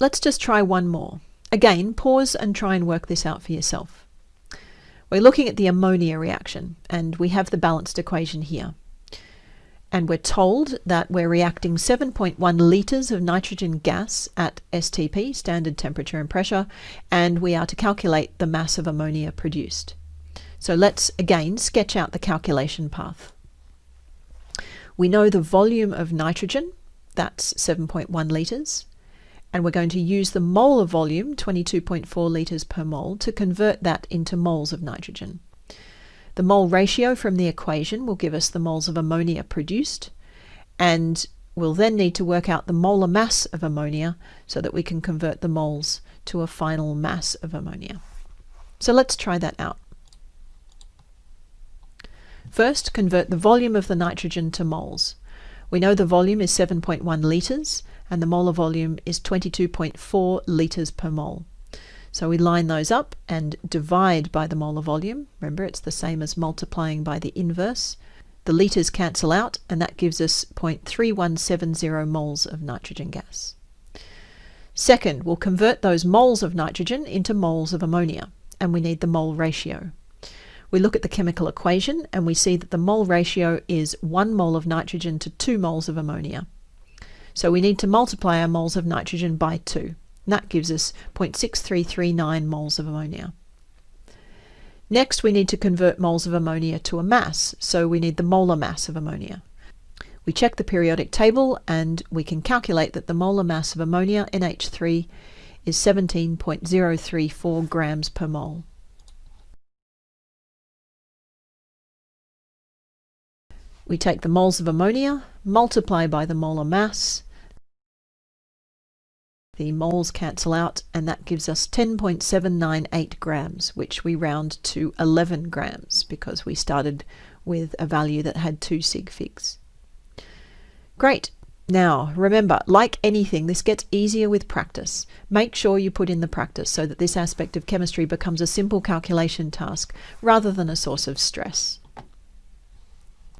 let's just try one more. Again, pause and try and work this out for yourself. We're looking at the ammonia reaction, and we have the balanced equation here. And we're told that we're reacting 7.1 litres of nitrogen gas at STP, standard temperature and pressure, and we are to calculate the mass of ammonia produced. So let's again sketch out the calculation path. We know the volume of nitrogen, that's 7.1 litres, and we're going to use the molar volume, 22.4 litres per mole, to convert that into moles of nitrogen. The mole ratio from the equation will give us the moles of ammonia produced, and we'll then need to work out the molar mass of ammonia so that we can convert the moles to a final mass of ammonia. So let's try that out. First, convert the volume of the nitrogen to moles. We know the volume is 7.1 litres and the molar volume is 22.4 litres per mole. So we line those up and divide by the molar volume. Remember, it's the same as multiplying by the inverse. The litres cancel out, and that gives us 0.3170 moles of nitrogen gas. Second, we'll convert those moles of nitrogen into moles of ammonia, and we need the mole ratio. We look at the chemical equation and we see that the mole ratio is 1 mole of nitrogen to 2 moles of ammonia. So we need to multiply our moles of nitrogen by 2. And that gives us 0.6339 moles of ammonia. Next, we need to convert moles of ammonia to a mass, so we need the molar mass of ammonia. We check the periodic table and we can calculate that the molar mass of ammonia, NH3, is 17.034 grams per mole. We take the moles of ammonia, multiply by the molar mass, the moles cancel out and that gives us 10.798 grams, which we round to 11 grams because we started with a value that had two sig figs. Great. Now, remember, like anything, this gets easier with practice. Make sure you put in the practice so that this aspect of chemistry becomes a simple calculation task rather than a source of stress.